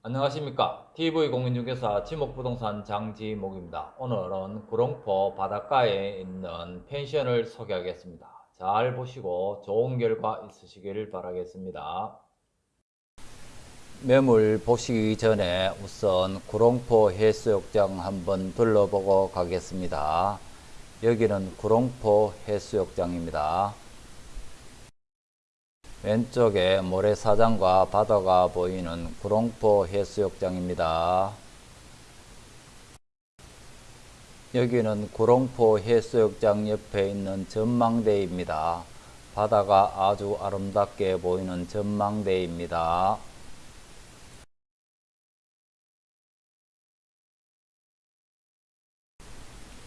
안녕하십니까. TV공인중개사 지목부동산 장지목입니다. 오늘은 구롱포 바닷가에 있는 펜션을 소개하겠습니다. 잘 보시고 좋은 결과 있으시길 바라겠습니다. 매물 보시기 전에 우선 구롱포 해수욕장 한번 둘러보고 가겠습니다. 여기는 구롱포 해수욕장입니다 왼쪽에 모래사장과 바다가 보이는 구롱포 해수욕장입니다. 여기는 구롱포 해수욕장 옆에 있는 전망대입니다. 바다가 아주 아름답게 보이는 전망대입니다.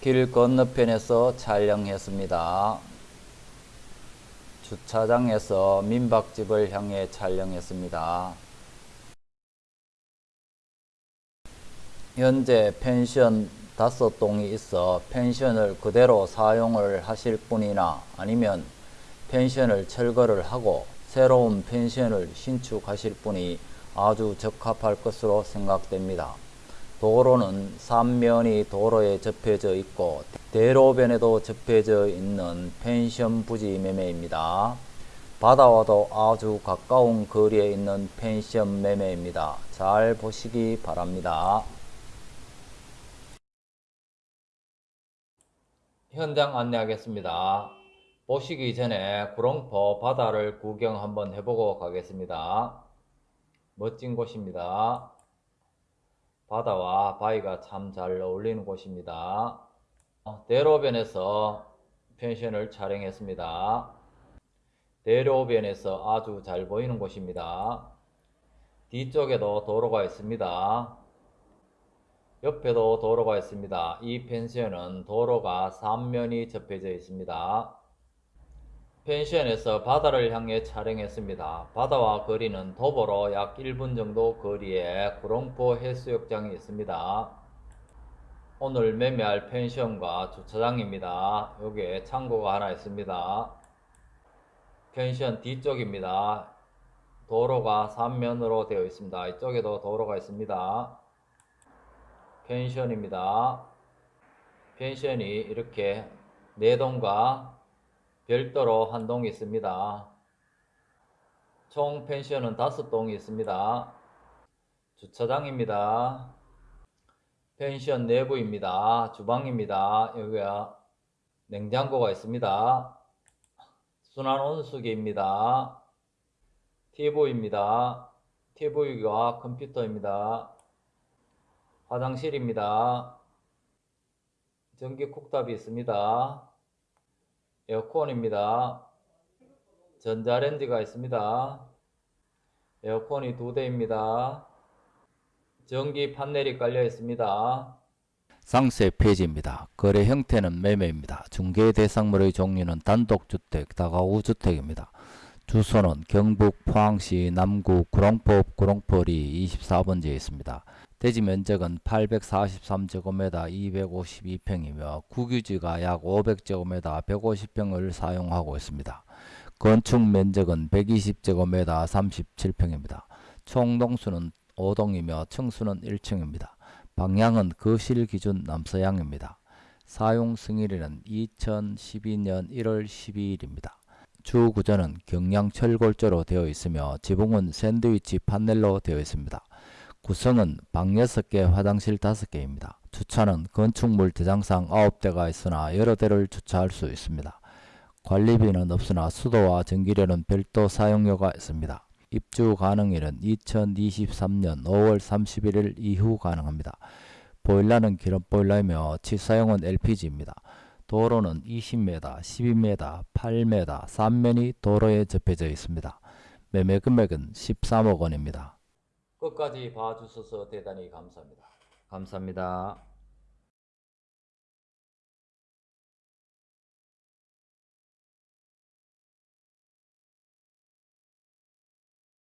길 건너편에서 촬영했습니다. 주차장에서 민박집을 향해 촬영했습니다. 현재 펜션 다섯 동이 있어 펜션을 그대로 사용을 하실 분이나 아니면 펜션을 철거를 하고 새로운 펜션을 신축하실 분이 아주 적합할 것으로 생각됩니다. 도로는 삼면이 도로에 접혀져 있고 대로변에도 접혀져 있는 펜션 부지 매매입니다. 바다와도 아주 가까운 거리에 있는 펜션 매매입니다. 잘 보시기 바랍니다. 현장 안내하겠습니다. 보시기 전에 구롱포 바다를 구경 한번 해보고 가겠습니다. 멋진 곳입니다. 바다와 바위가 참 잘 어울리는 곳입니다. 어, 대로변에서 펜션을 촬영했습니다. 대로변에서 아주 잘 보이는 곳입니다. 뒤쪽에도 도로가 있습니다. 옆에도 도로가 있습니다. 이 펜션은 도로가 3면이 접해져 있습니다. 펜션에서 바다를 향해 촬영했습니다. 바다와 거리는 도보로 약 1분 정도 거리에 구롱포 해수욕장이 있습니다. 오늘 매매할 펜션과 주차장입니다. 여기에 창고가 하나 있습니다. 펜션 뒤쪽입니다. 도로가 3면으로 되어 있습니다. 이쪽에도 도로가 있습니다. 펜션입니다. 펜션이 이렇게 4동과 별도로 한 동이 있습니다. 총 펜션은 다섯 동이 있습니다. 주차장입니다. 펜션 내부입니다. 주방입니다. 여기가 냉장고가 있습니다. 순환 온수기입니다. TV입니다. TV와 컴퓨터입니다. 화장실입니다. 전기 쿡탑이 있습니다. 에어컨입니다. 전자레인지가 있습니다. 에어컨이 두 대입니다. 전기 판넬이 깔려 있습니다. 상세 페이지입니다. 거래 형태는 매매입니다. 중개 대상물의 종류는 단독주택, 다가구주택입니다. 주소는 경북 포항시 남구 구롱포 구롱포리 24번지에 있습니다. 대지 면적은 843제곱미터 252평이며 국유지가 약 500제곱미터 150평을 사용하고 있습니다. 건축 면적은 120제곱미터 37평입니다. 총 동수는 5동이며 층수는 1층입니다. 방향은 거실 기준 남서향입니다. 사용 승일일은 2012년 1월 12일입니다. 주 구조는 경량 철골조로 되어 있으며 지붕은 샌드위치 판넬로 되어 있습니다. 구성은 방 6개, 화장실 5개입니다. 주차는 건축물 대장상 9대가 있으나 여러 대를 주차할 수 있습니다. 관리비는 없으나 수도와 전기료는 별도 사용료가 있습니다. 입주 가능일은 2023년 5월 31일 이후 가능합니다. 보일러는 기름 보일러이며 치사용은 LPG입니다. 도로는 20m, 12m, 8m, 3면이 도로에 접해져 있습니다. 매매 금액은 13억 원입니다. 끝까지 봐주셔서 대단히 감사합니다. 감사합니다.